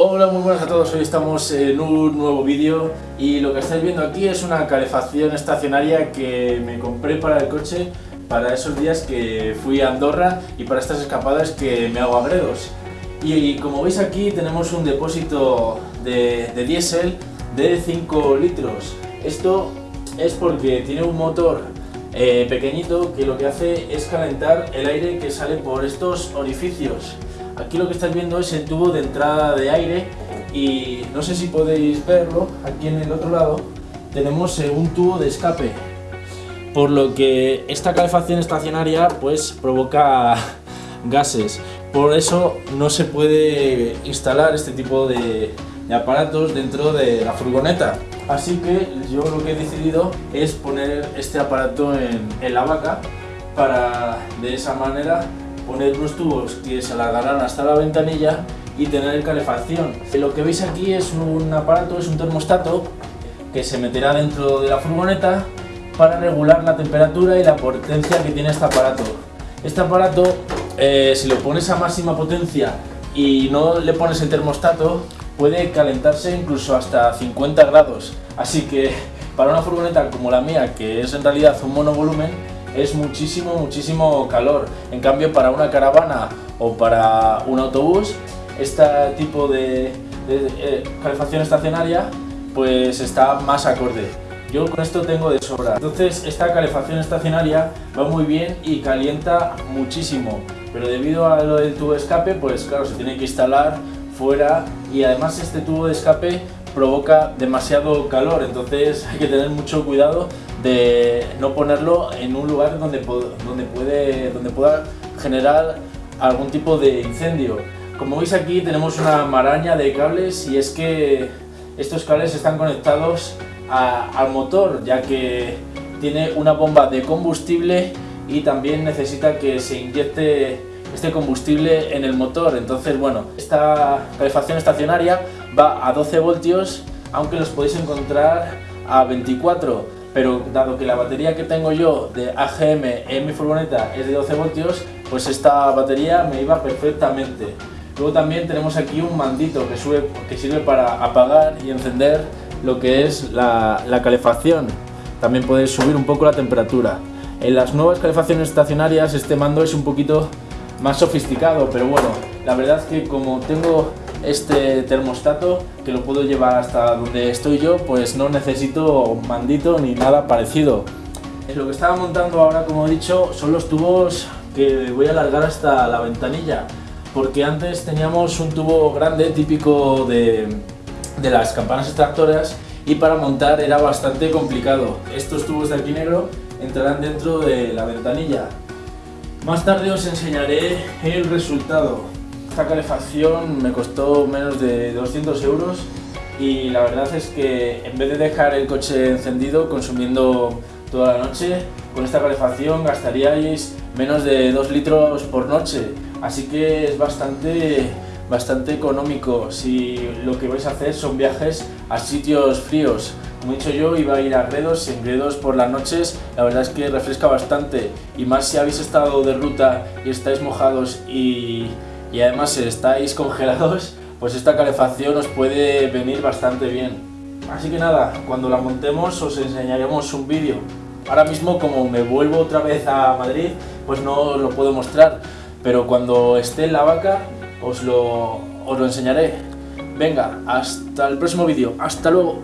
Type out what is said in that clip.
Hola, muy buenas a todos, hoy estamos en un nuevo vídeo y lo que estáis viendo aquí es una calefacción estacionaria que me compré para el coche para esos días que fui a Andorra y para estas escapadas que me hago a Gredos. Y, como veis aquí tenemos un depósito de, de diésel de 5 litros. Esto es porque tiene un motor eh, pequeñito que lo que hace es calentar el aire que sale por estos orificios. Aquí lo que estáis viendo es el tubo de entrada de aire y no sé si podéis verlo, aquí en el otro lado tenemos eh, un tubo de escape. Por lo que esta calefacción estacionaria pues provoca gases. Por eso no se puede instalar este tipo de, aparatos dentro de la furgoneta. Así que yo lo que he decidido es poner este aparato en, en la vaca para de esa manera poner unos tubos que se alargarán hasta la ventanilla y tener calefacción. Lo que veis aquí es un aparato, es un termostato que se meterá dentro de la furgoneta para regular la temperatura y la potencia que tiene este aparato. Este aparato, eh, si lo pones a máxima potencia y no le pones el termostato, puede calentarse incluso hasta 50 grados. Así que para una furgoneta como la mía, que es en realidad un monovolumen, es muchísimo, muchísimo calor. En cambio, para una caravana o para un autobús, este tipo de, eh, calefacción estacionaria pues está más acorde. Yo con esto tengo de sobra. Entonces esta calefacción estacionaria va muy bien y calienta muchísimo. Pero debido a lo del tubo de escape, pues claro, se tiene que instalar fuera y además este tubo de escape provoca demasiado calor, entonces hay que tener mucho cuidado de no ponerlo en un lugar donde, puede, pueda generar algún tipo de incendio. Como veis aquí tenemos una maraña de cables y es que estos cables están conectados al motor ya que tiene una bomba de combustible y también necesita que se inyecte este combustible en el motor. Entonces, bueno, esta calefacción estacionaria va a 12 voltios, aunque los podéis encontrar a 24 pero dado que la batería que tengo yo de AGM en mi furgoneta es de 12 voltios, pues esta batería me iba perfectamente. Luego también tenemos aquí un mandito que, sirve para apagar y encender lo que es la, la calefacción. También podéis subir un poco la temperatura. En las nuevas calefacciones estacionarias este mando es un poquito más sofisticado, pero bueno, la verdad es que como tengo este termostato que lo puedo llevar hasta donde estoy yo, pues no necesito mandito ni nada parecido. Lo que estaba montando ahora, como he dicho, son los tubos que voy a alargar hasta la ventanilla, porque antes teníamos un tubo grande típico de, de las campanas extractoras y para montar era bastante complicado. Estos tubos de aquí negro entrarán dentro de la ventanilla. Más tarde os enseñaré el resultado esta calefacción me costó menos de 200 euros y la verdad es que en vez de dejar el coche encendido consumiendo toda la noche, con esta calefacción gastaríais menos de 2 litros por noche. Así que es bastante, bastante económico si lo que vais a hacer son viajes a sitios fríos. Como he dicho yo, iba a ir a Gredos en Gredos por las noches la verdad es que refresca bastante y más si habéis estado de ruta y estáis mojados y y además si estáis congelados, pues esta calefacción os puede venir bastante bien. Así que nada, cuando la montemos os enseñaremos un vídeo. Ahora mismo como me vuelvo otra vez a Madrid, pues no lo puedo mostrar, pero cuando esté en la vaca os lo, os lo enseñaré. Venga, hasta el próximo vídeo. ¡Hasta luego!